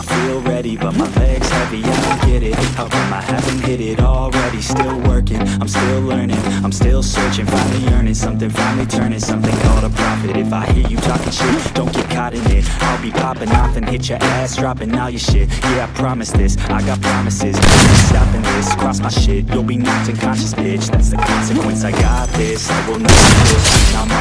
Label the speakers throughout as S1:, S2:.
S1: I feel ready, but my leg's heavy, I don't get it. How come I haven't hit it already? Still working, I'm still learning I'm still searching, finally earning something Finally turning something called a profit. If I hear you talking shit, don't get caught in it. I'll be popping off and hit your ass Dropping all your shit, yeah I promise this I got promises, stopping this Cross my shit, you'll be knocked unconscious, bitch. That's the consequence, I got this I will not quit,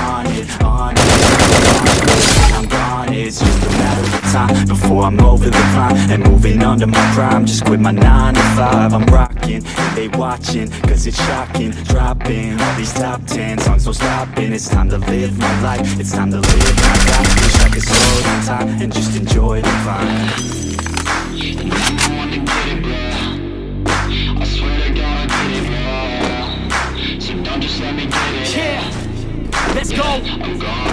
S1: time Before I'm over the climb And moving under my prime Just quit my 9 to 5 I'm rocking, they watching Cause it's shocking, dropping All these top 10 songs, no stopping It's time to live my life, it's time to live my life Wish I could slow down time And just enjoy the climb
S2: And I'm the one to get it, bro. I swear to God, I get it, bro. So don't just let me get it.
S3: Yeah, let's go.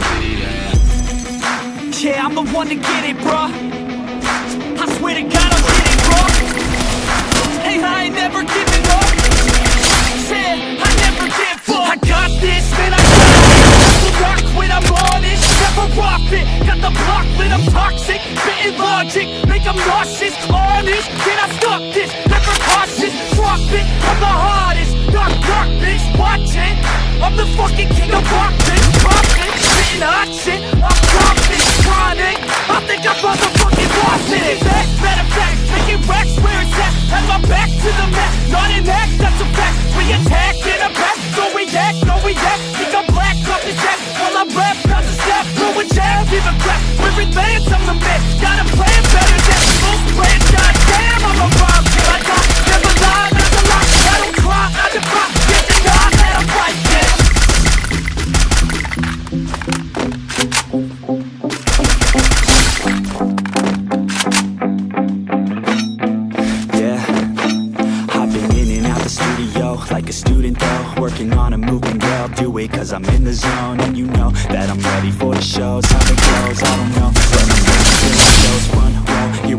S2: Yeah,
S3: I'm the one to get it, bruh. I swear to God, I'll get it, bruh. Hey, I ain't never giving up. Yeah, I never give up. I got this, man, I got it. Will not quit, I'm on it. Never profit. Got the block lit, I'm toxic. Spitting logic, make them nauseous. Honest, can I stop this? Never cautious, drop it. I'm the hardest. Knock, knock, bitch, watch it. I'm the fucking king of rock, bitch. Profit, We're advanced, I'm the man.
S1: Working on a yeah, I'll do it cause I'm in the zone And you know that I'm ready for the shows How it goes, I don't know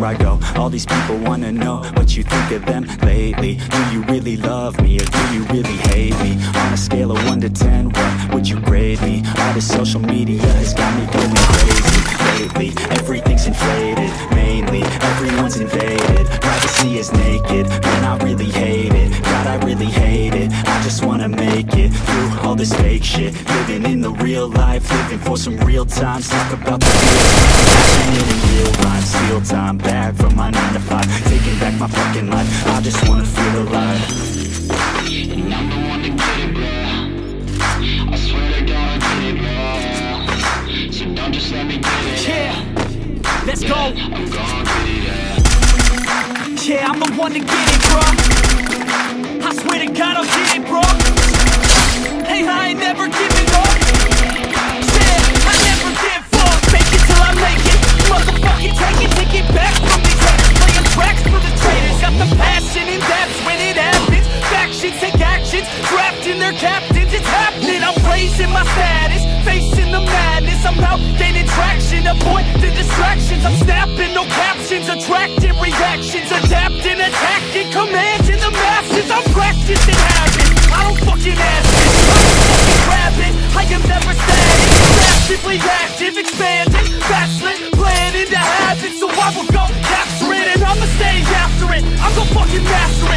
S1: I go. All these people wanna know what you think of them lately. Do you really love me or do you really hate me? On a scale of 1 to 10, what would you grade me? All this social media has got me going crazy lately? Everything's inflated, mainly Everyone's invaded. Privacy is naked, man I really hate it. God I really hate it, I just wanna make it Through all this fake shit Living in the real life, living for some real times Talk about the real passion in real rhyme Steal time back from my 9 to 5 Taking back my fucking life, I just wanna feel alive
S2: And I'm the one to get it, bro. I swear to God, I get it, bro. So don't just let me get it.
S3: Yeah, let's go.
S2: I'm gon' get it, yeah.
S3: Yeah, I'm the one to get it, bruh. I swear to God, I'll get it, bruh. Ain't never giving up. Yeah, I never give up. Fake it till I make it. Motherfucking take it, take it back from these haters. Playing tracks for the traitors. Got the passion and that's when it happens. Factions take actions, drafting their captains. It's happening. I'm raising my status, facing the madness. I'm out gaining traction, avoid the distractions. I'm snapping, no captions, Gonna master it.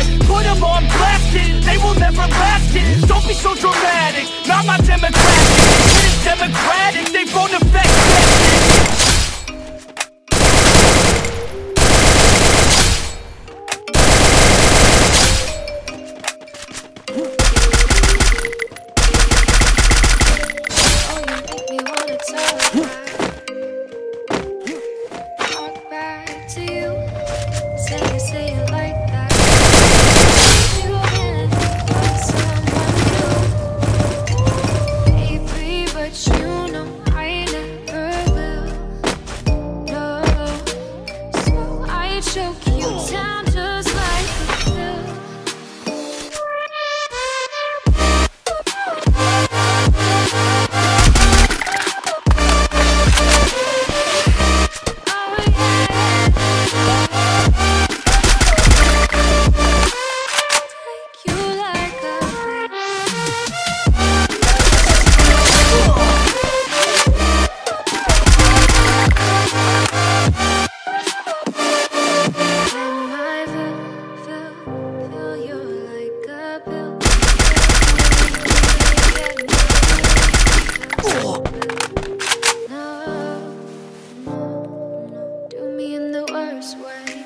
S3: first wave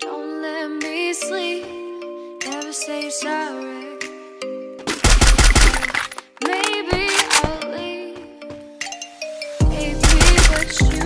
S3: Don't let me sleep Never say sorry. Maybe I'll leave
S4: Hate but you